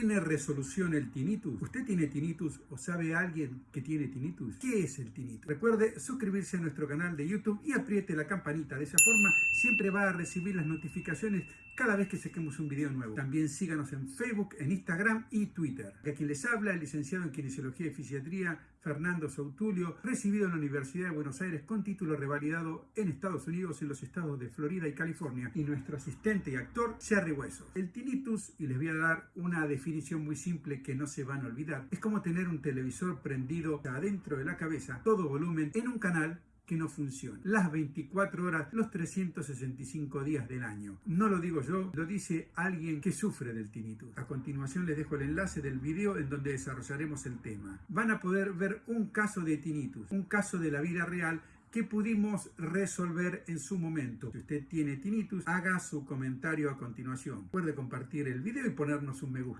¿Tiene resolución el tinnitus? ¿Usted tiene tinnitus o sabe alguien que tiene tinnitus? ¿Qué es el tinnitus? Recuerde suscribirse a nuestro canal de YouTube y apriete la campanita. De esa forma siempre va a recibir las notificaciones cada vez que saquemos un video nuevo. También síganos en Facebook, en Instagram y Twitter. A quien les habla, el licenciado en Kinesiología y Fisiatría, Fernando Sautulio, recibido en la Universidad de Buenos Aires con título revalidado en Estados Unidos, en los estados de Florida y California, y nuestro asistente y actor, Jerry Hueso. El tinnitus, y les voy a dar una definición muy simple que no se van a olvidar, es como tener un televisor prendido adentro de la cabeza, todo volumen, en un canal que no funciona. Las 24 horas, los 365 días del año. No lo digo yo, lo dice alguien que sufre del tinnitus. A continuación les dejo el enlace del video en donde desarrollaremos el tema. Van a poder ver un caso de tinnitus, un caso de la vida real que pudimos resolver en su momento. Si usted tiene tinnitus, haga su comentario a continuación. Puede compartir el video y ponernos un me gusta.